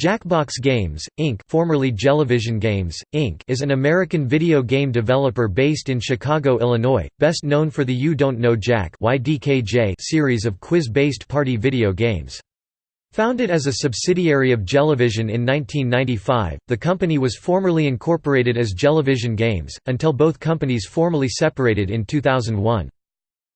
Jackbox Games, Inc. formerly Jellyvision Games, Inc. is an American video game developer based in Chicago, Illinois, best known for the You Don't Know Jack series of quiz-based party video games. Founded as a subsidiary of Jellyvision in 1995, the company was formerly incorporated as Jellyvision Games, until both companies formally separated in 2001.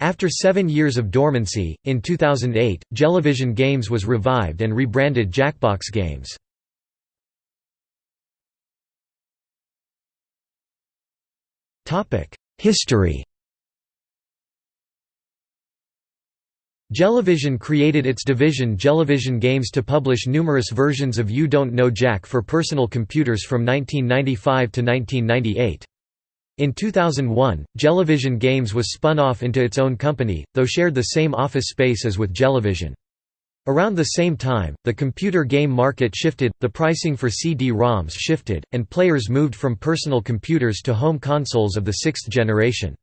After seven years of dormancy, in 2008, Jellyvision Games was revived and rebranded Jackbox Games. History Jellyvision created its division Jellyvision Games to publish numerous versions of You Don't Know Jack for personal computers from 1995 to 1998. In 2001, Jellyvision Games was spun off into its own company, though shared the same office space as with Jellyvision. Around the same time, the computer game market shifted, the pricing for CD-ROMs shifted, and players moved from personal computers to home consoles of the sixth generation.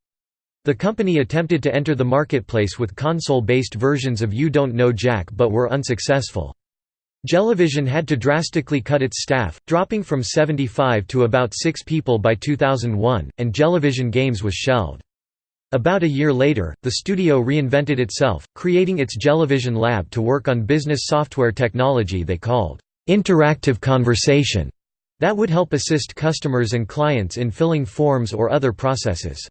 The company attempted to enter the marketplace with console-based versions of You Don't Know Jack but were unsuccessful. Jellyvision had to drastically cut its staff, dropping from 75 to about 6 people by 2001, and Jellyvision Games was shelved. About a year later, the studio reinvented itself, creating its Jellyvision Lab to work on business software technology they called interactive conversation that would help assist customers and clients in filling forms or other processes.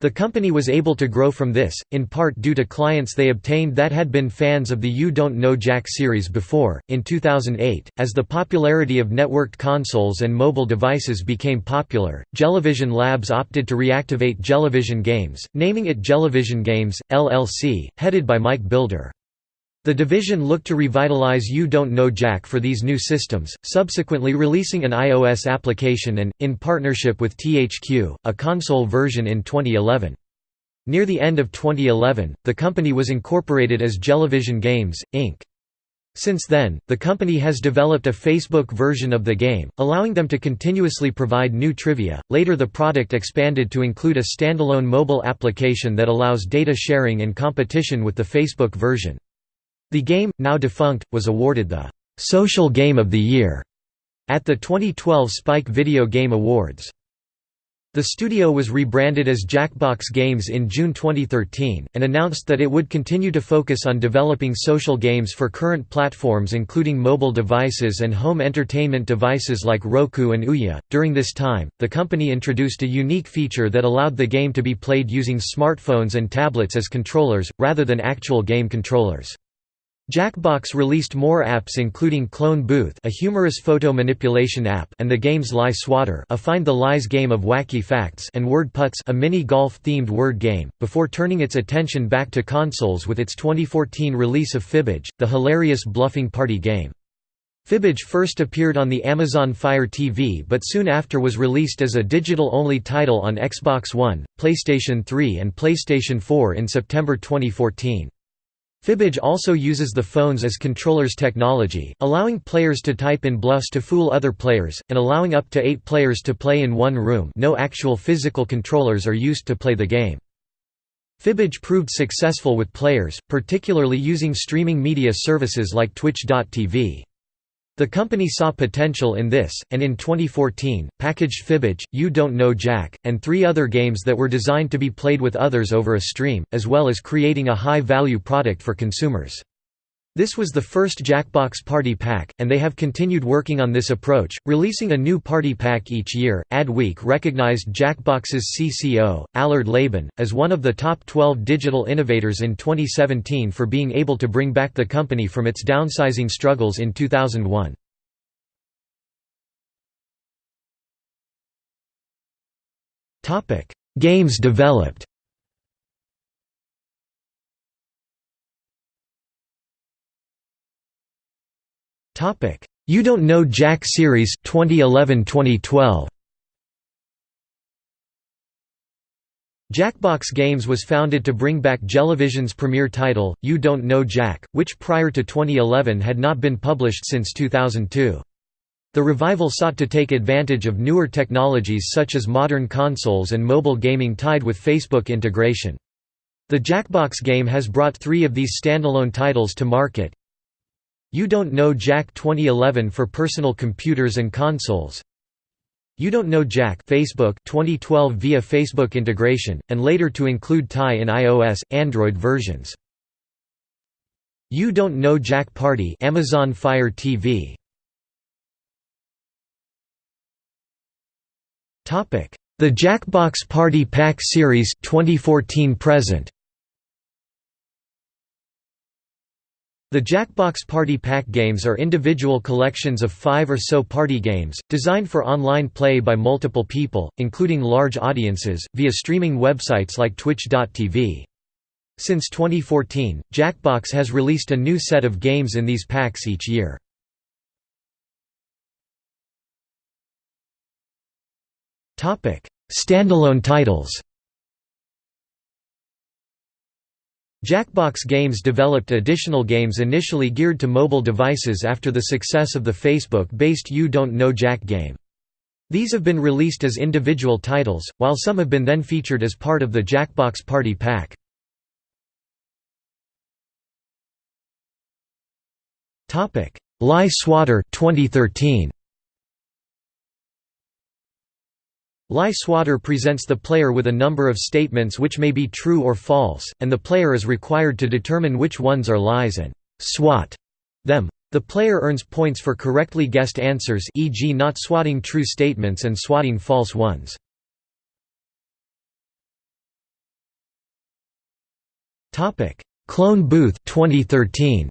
The company was able to grow from this, in part due to clients they obtained that had been fans of the You Don't Know Jack series before. In 2008, as the popularity of networked consoles and mobile devices became popular, Jellyvision Labs opted to reactivate Jellyvision Games, naming it Jellyvision Games, LLC, headed by Mike Bilder. The division looked to revitalize You Don't Know Jack for these new systems, subsequently releasing an iOS application and, in partnership with THQ, a console version in 2011. Near the end of 2011, the company was incorporated as Jellyvision Games, Inc. Since then, the company has developed a Facebook version of the game, allowing them to continuously provide new trivia. Later, the product expanded to include a standalone mobile application that allows data sharing and competition with the Facebook version. The game, now defunct, was awarded the «Social Game of the Year» at the 2012 Spike Video Game Awards. The studio was rebranded as Jackbox Games in June 2013, and announced that it would continue to focus on developing social games for current platforms including mobile devices and home entertainment devices like Roku and Ouya. During this time, the company introduced a unique feature that allowed the game to be played using smartphones and tablets as controllers, rather than actual game controllers. Jackbox released more apps including Clone Booth a humorous photo manipulation app and the game's Lie Swatter a Find the Lies game of wacky facts and Word Putts a mini-golf-themed word game, before turning its attention back to consoles with its 2014 release of Fibbage, the hilarious bluffing party game. Fibbage first appeared on the Amazon Fire TV but soon after was released as a digital-only title on Xbox One, PlayStation 3 and PlayStation 4 in September 2014. Fibbage also uses the phones as controllers technology, allowing players to type in bluffs to fool other players, and allowing up to eight players to play in one room no actual physical controllers are used to play the game. Fibbage proved successful with players, particularly using streaming media services like Twitch.tv. The company saw potential in this, and in 2014, packaged Fibbage, You Don't Know Jack, and three other games that were designed to be played with others over a stream, as well as creating a high-value product for consumers. This was the first Jackbox Party Pack, and they have continued working on this approach, releasing a new party pack each year. Adweek recognized Jackbox's CCO, Allard Laban, as one of the top 12 digital innovators in 2017 for being able to bring back the company from its downsizing struggles in 2001. Games developed Topic: You Don't Know Jack series 2011-2012. Jackbox Games was founded to bring back Jellyvision's premier title, You Don't Know Jack, which prior to 2011 had not been published since 2002. The revival sought to take advantage of newer technologies such as modern consoles and mobile gaming tied with Facebook integration. The Jackbox game has brought three of these standalone titles to market, You Don't Know Jack 2011 for personal computers and consoles. You Don't Know Jack Facebook 2012 via Facebook integration, and later to include Tye in iOS, Android versions. You Don't Know Jack Party Amazon Fire TV The Jackbox Party Pack Series 2014 present The Jackbox Party Pack games are individual collections of five or so party games, designed for online play by multiple people, including large audiences, via streaming websites like Twitch.tv. Since 2014, Jackbox has released a new set of games in these packs each year. Standalone titles Jackbox Games developed additional games initially geared to mobile devices after the success of the Facebook-based You Don't Know Jack game. These have been released as individual titles, while some have been then featured as part of the Jackbox Party Pack. Lie Swatter 2013 Lie Swatter presents the player with a number of statements which may be true or false, and the player is required to determine which ones are lies and «swat» them. The player earns points for correctly guessed answers e.g. not swatting true statements and swatting false ones. Clone Booth 2013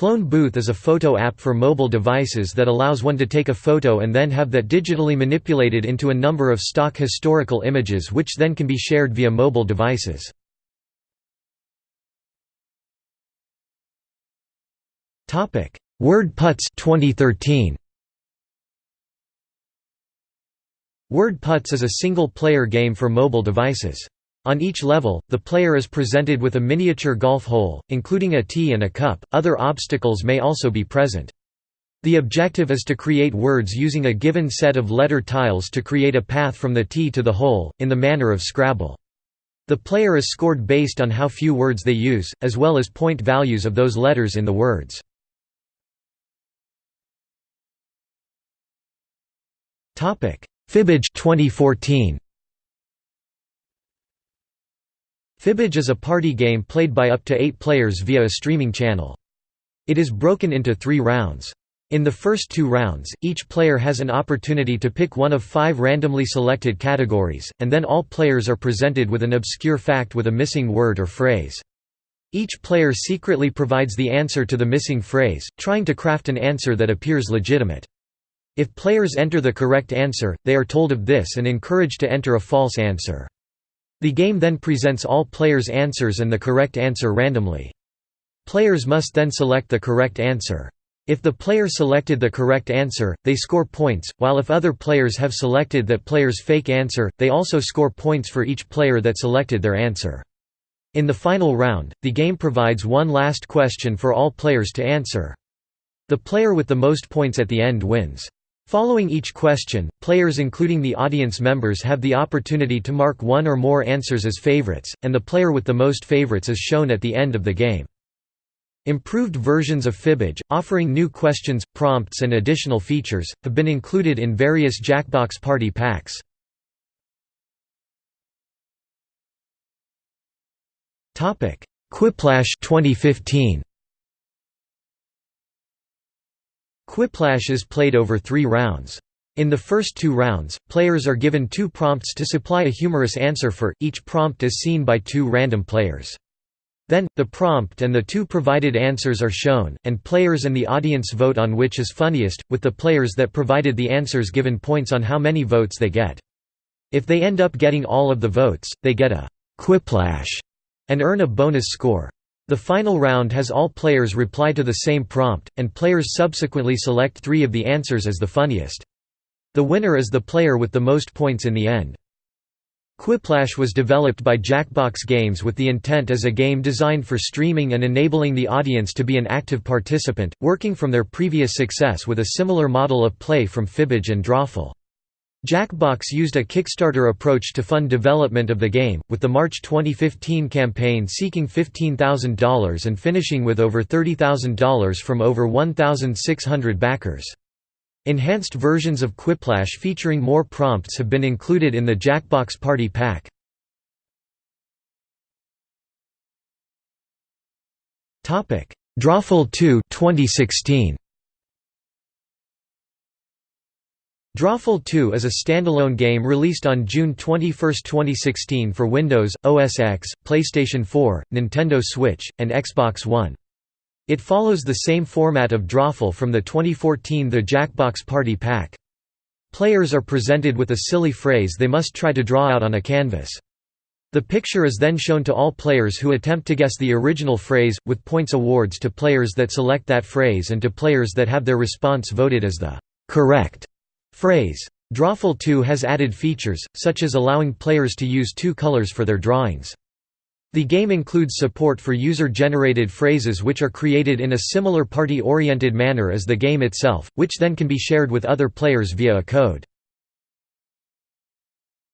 Clone Booth is a photo app for mobile devices that allows one to take a photo and then have that digitally manipulated into a number of stock historical images which then can be shared via mobile devices. Word Putts 2013 Word is a single-player game for mobile devices. On each level, the player is presented with a miniature golf hole, including a tee and a cup. Other obstacles may also be present. The objective is to create words using a given set of letter tiles to create a path from the tee to the hole, in the manner of Scrabble. The player is scored based on how few words they use, as well as point values of those letters in the words. Fibbage 2014 Fibbage is a party game played by up to eight players via a streaming channel. It is broken into three rounds. In the first two rounds, each player has an opportunity to pick one of five randomly selected categories, and then all players are presented with an obscure fact with a missing word or phrase. Each player secretly provides the answer to the missing phrase, trying to craft an answer that appears legitimate. If players enter the correct answer, they are told of this and encouraged to enter a false answer. The game then presents all players' answers and the correct answer randomly. Players must then select the correct answer. If the player selected the correct answer, they score points, while if other players have selected that player's fake answer, they also score points for each player that selected their answer. In the final round, the game provides one last question for all players to answer. The player with the most points at the end wins. Following each question, players including the audience members have the opportunity to mark one or more answers as favorites, and the player with the most favorites is shown at the end of the game. Improved versions of Fibbage, offering new questions, prompts and additional features, have been included in various Jackbox Party packs. Quiplash 2015 Quiplash is played over three rounds. In the first two rounds, players are given two prompts to supply a humorous answer for, each prompt is seen by two random players. Then, the prompt and the two provided answers are shown, and players and the audience vote on which is funniest, with the players that provided the answers given points on how many votes they get. If they end up getting all of the votes, they get a «quiplash» and earn a bonus score. The final round has all players reply to the same prompt, and players subsequently select three of the answers as the funniest. The winner is the player with the most points in the end. Quiplash was developed by Jackbox Games with the intent as a game designed for streaming and enabling the audience to be an active participant, working from their previous success with a similar model of play from Fibbage and Drawful. Jackbox used a Kickstarter approach to fund development of the game, with the March 2015 campaign seeking $15,000 and finishing with over $30,000 from over 1,600 backers. Enhanced versions of Quiplash featuring more prompts have been included in the Jackbox Party Pack. Drawful 2 2016. Drawful 2 is a standalone game released on June 21, 2016 for Windows, OS X, PlayStation 4, Nintendo Switch, and Xbox One. It follows the same format of Drawful from the 2014 The Jackbox Party Pack. Players are presented with a silly phrase they must try to draw out on a canvas. The picture is then shown to all players who attempt to guess the original phrase, with points awards to players that select that phrase and to players that have their response voted as the correct Phrase. Drawful 2 has added features, such as allowing players to use two colors for their drawings. The game includes support for user-generated phrases which are created in a similar party-oriented manner as the game itself, which then can be shared with other players via a code.